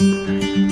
Bye.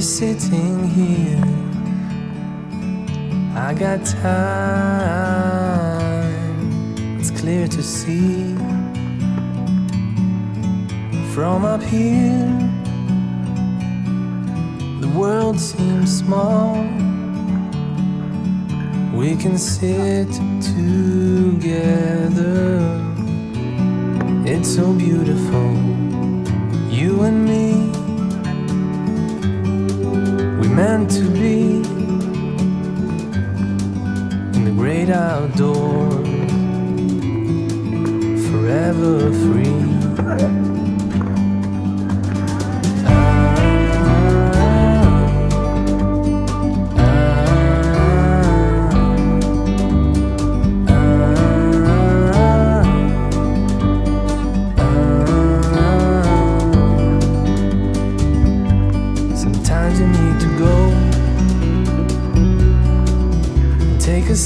Just sitting here. I got time, it's clear to see. From up here, the world seems small. We can sit together. It's so beautiful, you and me. Meant to be in the great outdoors, forever free.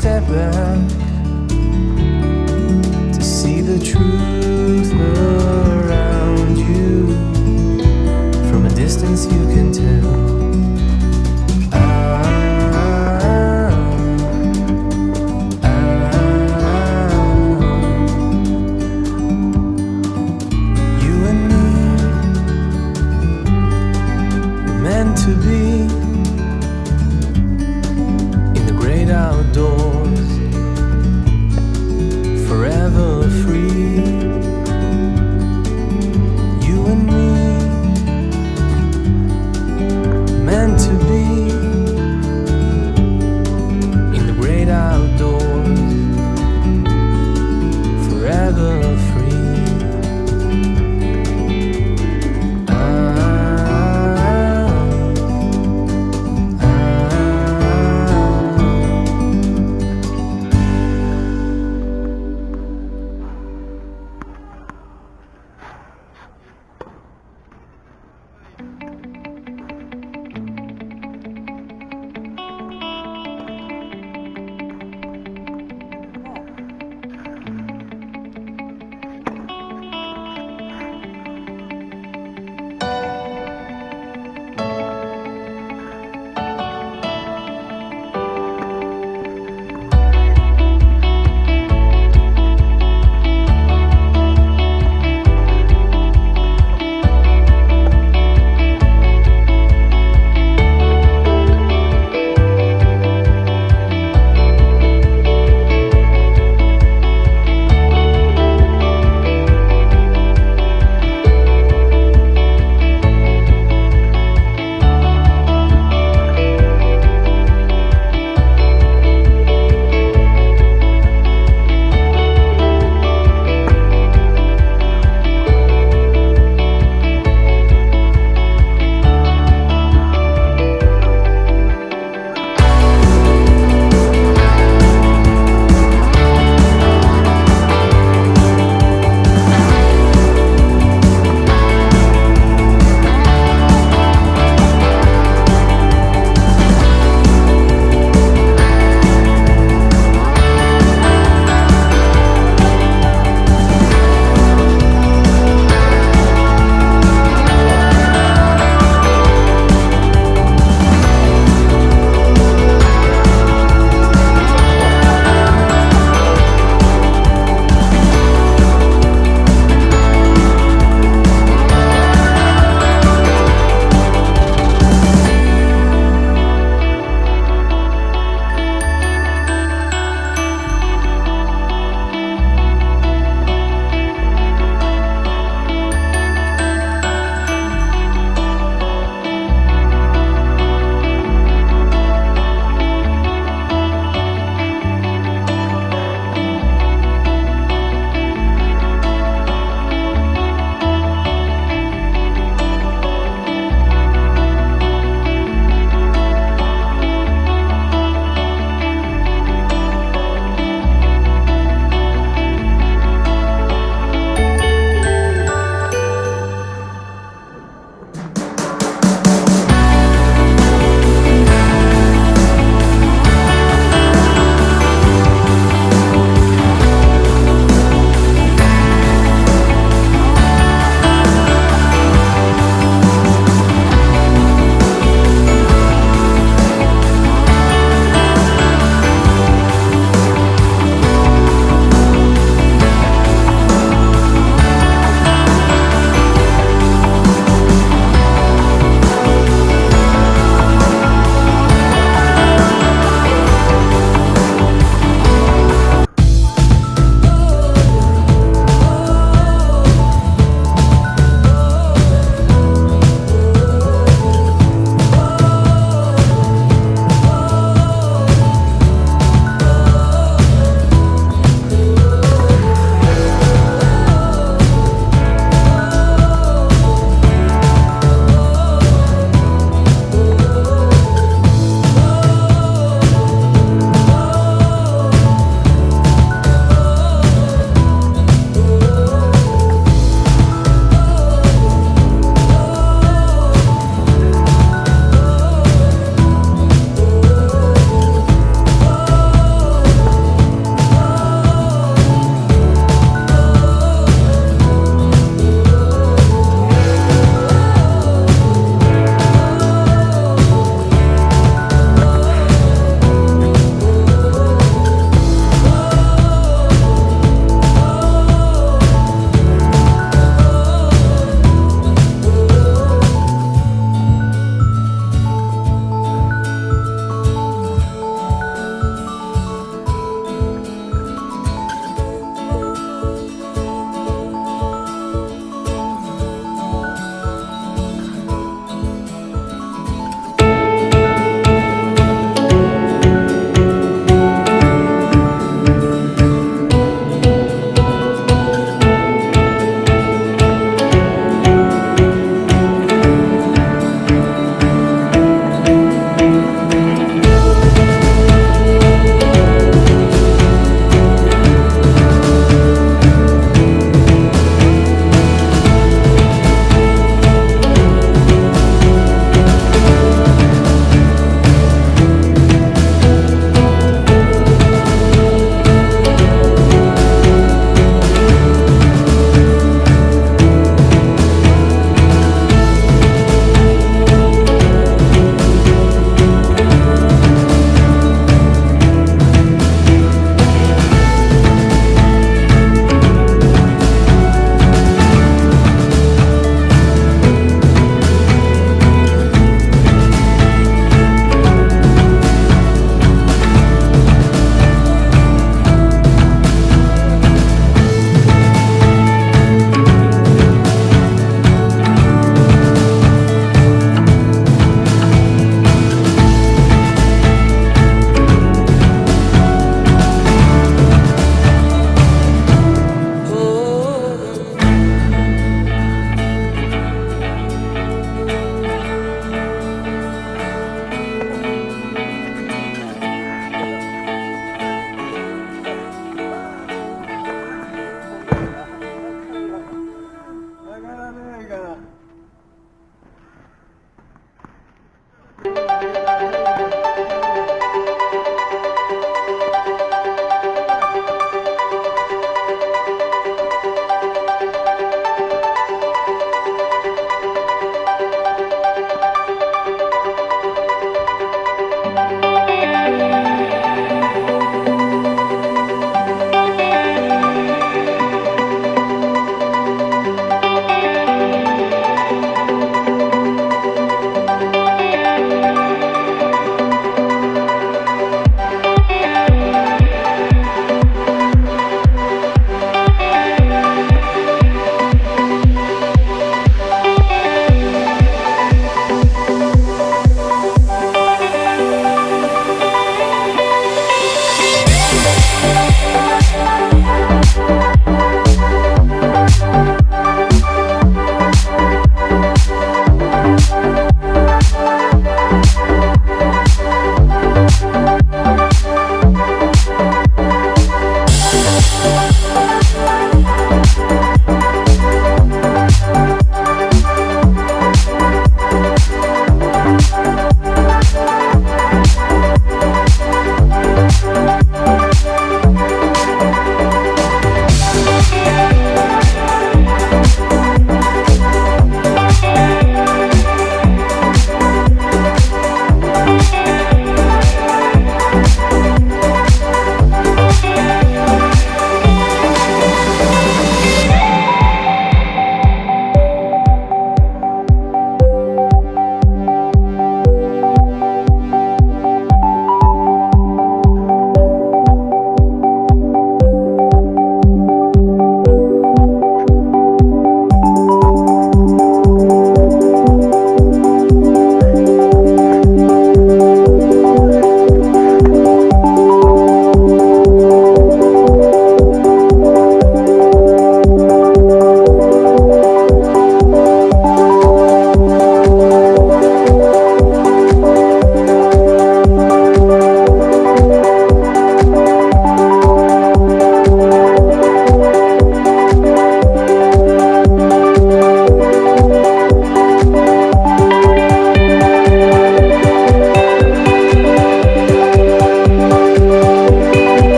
step back to see the truth.